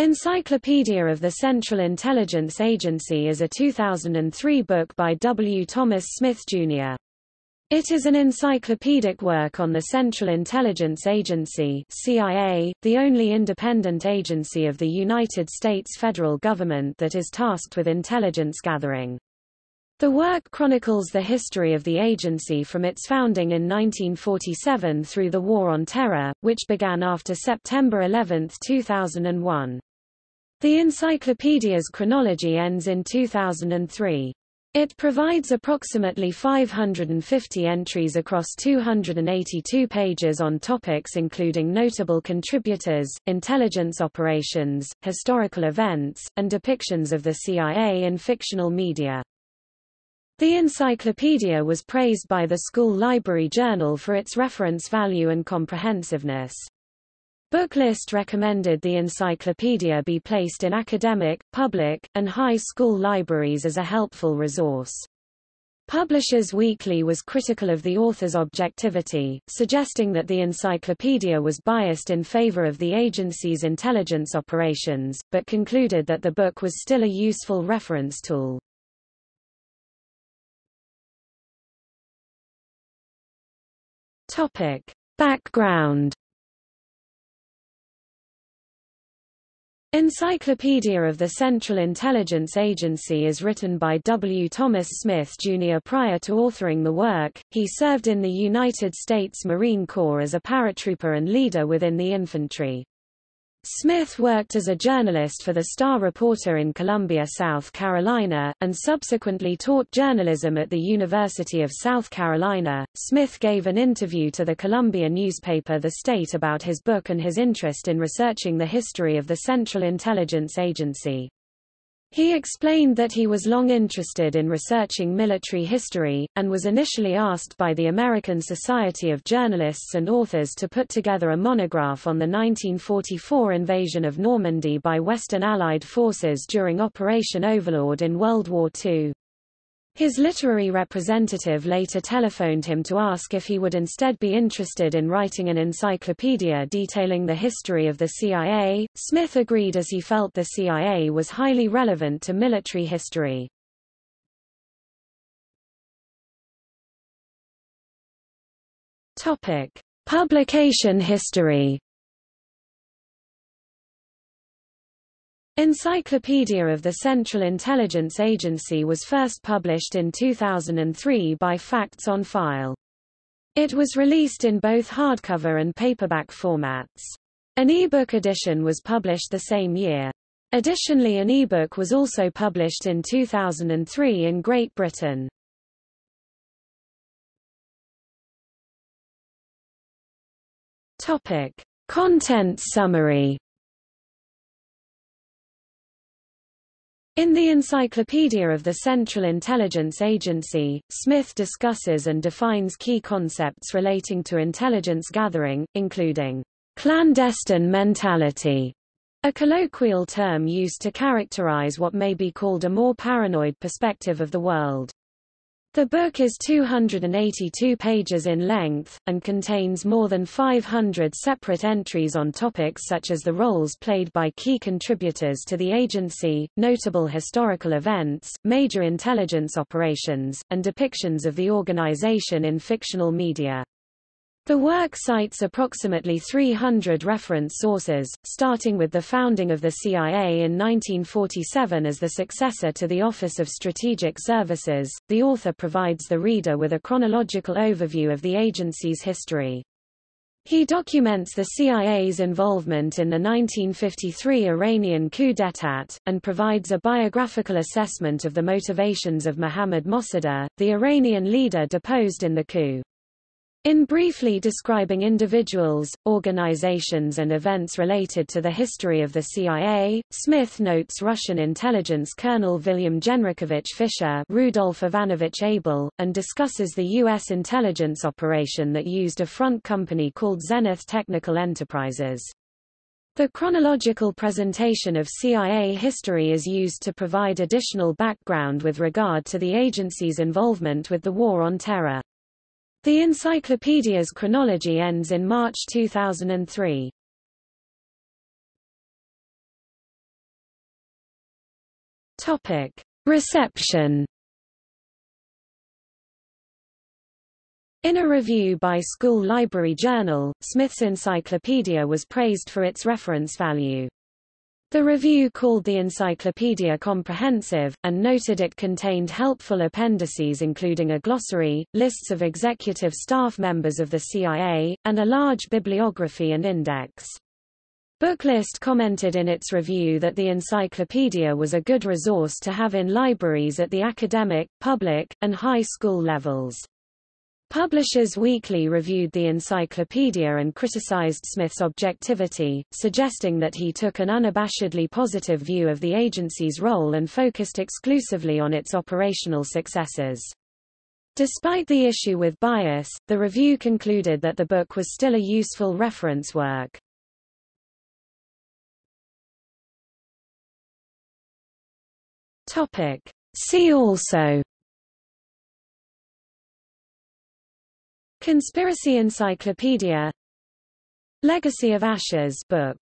Encyclopedia of the Central Intelligence Agency is a 2003 book by W. Thomas Smith, Jr. It is an encyclopedic work on the Central Intelligence Agency CIA, the only independent agency of the United States federal government that is tasked with intelligence gathering. The work chronicles the history of the agency from its founding in 1947 through the War on Terror, which began after September 11, 2001. The encyclopedia's chronology ends in 2003. It provides approximately 550 entries across 282 pages on topics including notable contributors, intelligence operations, historical events, and depictions of the CIA in fictional media. The encyclopedia was praised by the School Library Journal for its reference value and comprehensiveness. Booklist recommended the encyclopedia be placed in academic, public, and high school libraries as a helpful resource. Publishers Weekly was critical of the author's objectivity, suggesting that the encyclopedia was biased in favor of the agency's intelligence operations, but concluded that the book was still a useful reference tool. Topic. Background Encyclopedia of the Central Intelligence Agency is written by W. Thomas Smith, Jr. Prior to authoring the work, he served in the United States Marine Corps as a paratrooper and leader within the infantry. Smith worked as a journalist for the Star Reporter in Columbia, South Carolina, and subsequently taught journalism at the University of South Carolina. Smith gave an interview to the Columbia newspaper The State about his book and his interest in researching the history of the Central Intelligence Agency. He explained that he was long interested in researching military history, and was initially asked by the American Society of Journalists and Authors to put together a monograph on the 1944 invasion of Normandy by Western Allied forces during Operation Overlord in World War II. His literary representative later telephoned him to ask if he would instead be interested in writing an encyclopedia detailing the history of the CIA. Smith agreed as he felt the CIA was highly relevant to military history. Topic: Publication history. Encyclopedia of the Central Intelligence Agency was first published in 2003 by Facts on File. It was released in both hardcover and paperback formats. An e-book edition was published the same year. Additionally an e-book was also published in 2003 in Great Britain. Topic. Content summary In the Encyclopedia of the Central Intelligence Agency, Smith discusses and defines key concepts relating to intelligence gathering, including clandestine mentality, a colloquial term used to characterize what may be called a more paranoid perspective of the world. The book is 282 pages in length, and contains more than 500 separate entries on topics such as the roles played by key contributors to the agency, notable historical events, major intelligence operations, and depictions of the organization in fictional media. The work cites approximately 300 reference sources, starting with the founding of the CIA in 1947 as the successor to the Office of Strategic Services. The author provides the reader with a chronological overview of the agency's history. He documents the CIA's involvement in the 1953 Iranian coup d'état, and provides a biographical assessment of the motivations of Mohammad Mossadegh, the Iranian leader deposed in the coup. In briefly describing individuals, organizations and events related to the history of the CIA, Smith notes Russian intelligence Colonel William Genrikhovich Fischer Rudolf Ivanovich Abel, and discusses the U.S. intelligence operation that used a front company called Zenith Technical Enterprises. The chronological presentation of CIA history is used to provide additional background with regard to the agency's involvement with the War on Terror. The encyclopedia's chronology ends in March 2003. Topic: Reception. In a review by School Library Journal, Smith's encyclopedia was praised for its reference value. The review called the encyclopedia comprehensive, and noted it contained helpful appendices including a glossary, lists of executive staff members of the CIA, and a large bibliography and index. Booklist commented in its review that the encyclopedia was a good resource to have in libraries at the academic, public, and high school levels. Publishers Weekly reviewed the encyclopedia and criticized Smith's objectivity, suggesting that he took an unabashedly positive view of the agency's role and focused exclusively on its operational successes. Despite the issue with bias, the review concluded that the book was still a useful reference work. Topic. See also Conspiracy Encyclopedia. Legacy of Ashes book